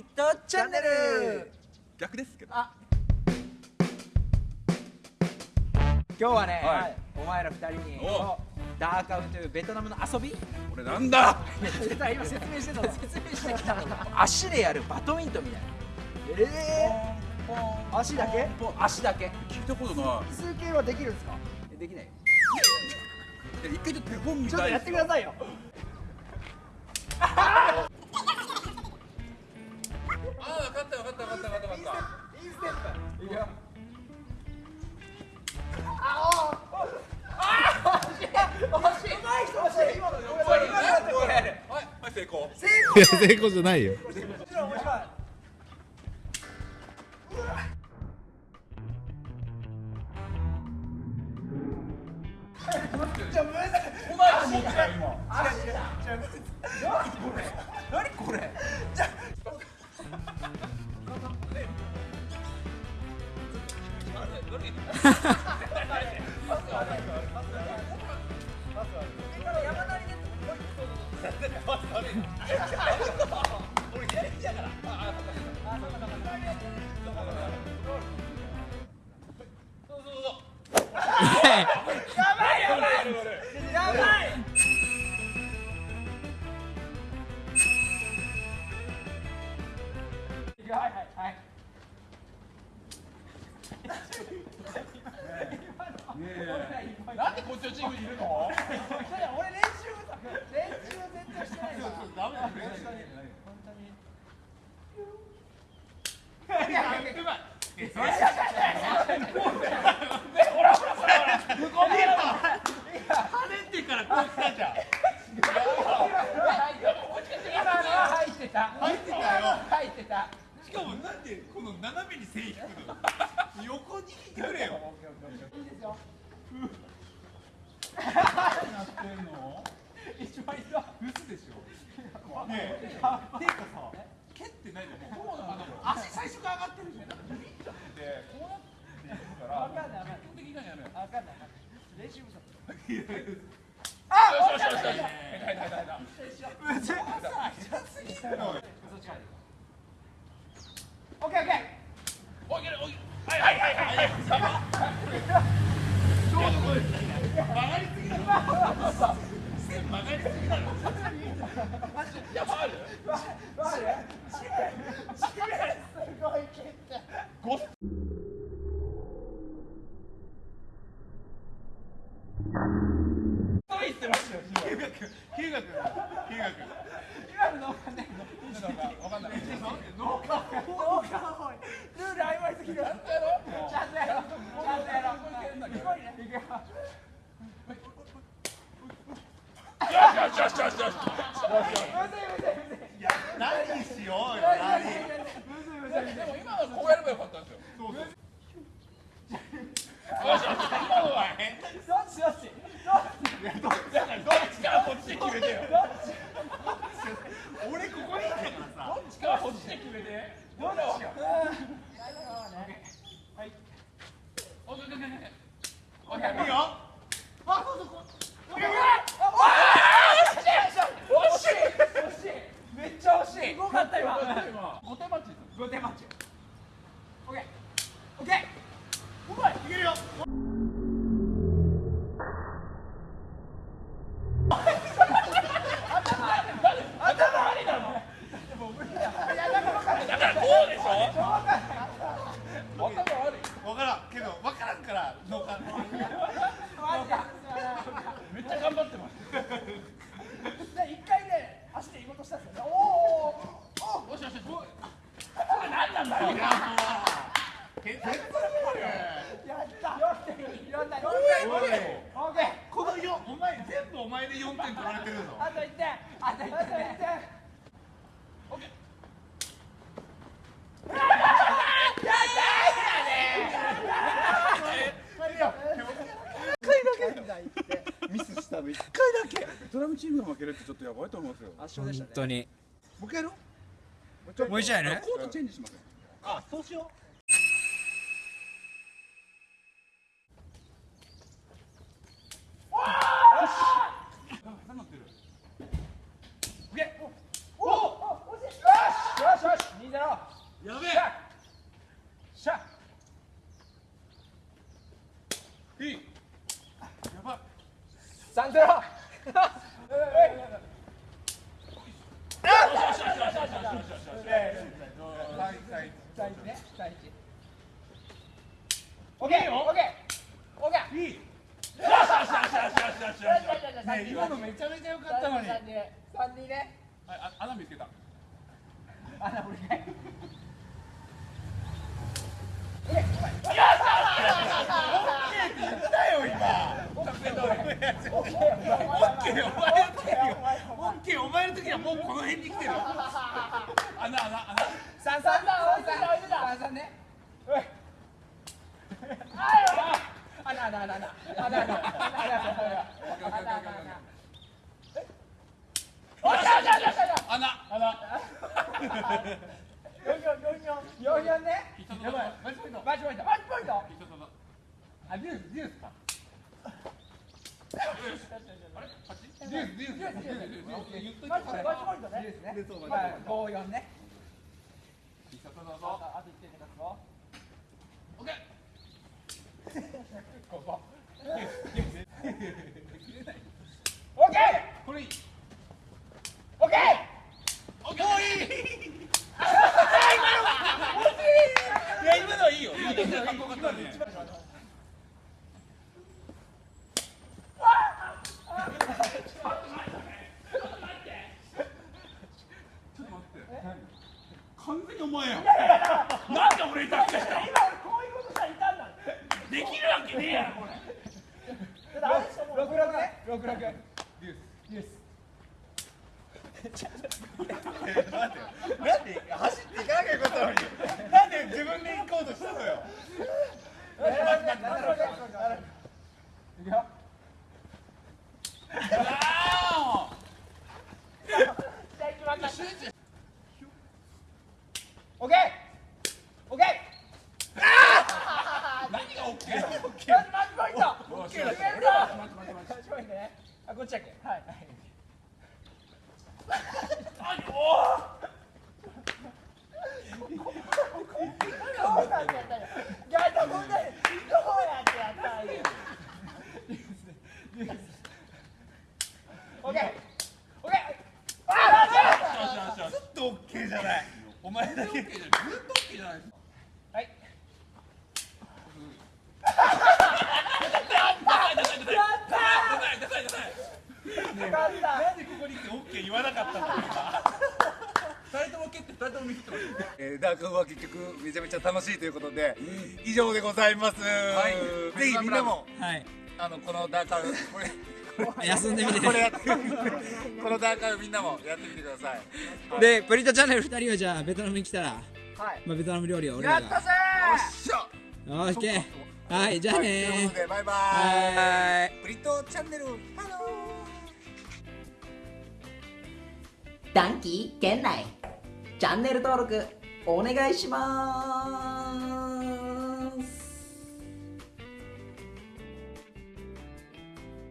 ビットチャンネル。逆ですけど。あ。今日はね、はい。お前ら二人にお。ダーカウンというベトナムの遊び。これなんだ。今説明してた 説明してきた足でやるバドミントンみたいな。えー、足だけ？足だけ。聞いたことな数形はできるんですか？えできないよ。一回ちょっと手本見ちょったとやってくださいよ った分かった分かった分かったインステップいくよいや成功じゃないよもちろん面白いお前ら持ってたよ今何これやばいはいはいはいなんでこっちの？チームにいるの俺練習不足練習全然してないからダメだ跳ねてからこう来たじゃん今のは入ってた入ってたよ入ってたしかもなんでこの斜めに線引くの横に引いてくれよいいですよなってんの一番いいわ嘘でしょていうか。さ蹴ってないじゃんもう足最初か。ら上がってるじゃんなんか。ビビッとってこうなっていくか。らわか。んないわか。んない基本的にはやめようわか。んない練習不足よしよしよしよしオッケーオッケーおいけるおいはいはいはいはいちょうどこれ曲がりすぎだろ線曲がりすぎだろいやファウルすごい蹴ったごそう言ってますよヒューガ君ヒューガ君ヒューガ君今のわかんないわかんずいむずい何しようよ何むずいむずいむずいでも今のこうやればよかったんですよそうそうよしよし今のは変どっちどっちどっちどっちだからどっちかはこっちで決めてよどっち俺ここにいたからさどっちかはこっちで決めて。どうしよはい。オッケーオッケーオッケーオッケーいいよあそうそうこうオッケーオッ惜しい惜しいめっちゃ惜しいすごかった今5手待ち5点マッんから脳幹めっちゃ頑張ってます。で一回ね足で行こうとしたんですよね。おーおよしよしよし。これ何なんだよ。天才だーやった。4点4点おいオッケーこのよお前全部お前で4点取られてるぞあと1点あと1点ムチームが負けるってちょっとやばいと思いますよ。圧勝でしたね。本当に。もう一やろう。もう一回やるコートチェンジしますあそうしよう。やべえしゃいいやばい3-0今のめゃ。穴見つけた。穴俺ね。OK っったよ。お前の時オッケーお前の時はもうこの辺に来てる穴穴穴三三だ置いてた置いてた三三ねおいあ穴穴穴穴穴穴穴穴穴おっしゃおっしゃおっしゃおっしゃ穴穴これいい。オッケー。完全にお前やん。なんで俺に託した今俺こういうことしたらいたんだできるわけねえやろこれ。六六ね六六デュースデュースなんで走っていかなきゃよかったのになんで自分で行こうとしたのよいくよあじゃあ行きますオッケーオッケーー何がオッケーマッチマッチポイントオッ決めるぞケーだマッチポイントねあこっちゃけはいはいどうなんだよいやでもねどうやってやったらいいオッケーオッケーあーよしよしよしずっと OK じゃないお前だけずっと OK じゃないですかはいダサいダサいダサい勝ったなんでここに来て OK 言わなかったの二人とも OK って二人とも見切ってますえー、ダークは結局めちゃめちゃ楽しいということで以上でございます、い。ぜひみんなもはい。あのこのダーカウこれ 休んでみて。これやってこのダーカウみんなもやってみてください。でプリントチャンネル2人はじゃあベトナムに来たら、はい。まあ、ベトナム料理を俺らが。やったぜしゃオッケー。はいじゃあというねことでバイバはイプリントチャンネルハロー。短期圏内。チャンネル登録お願いします。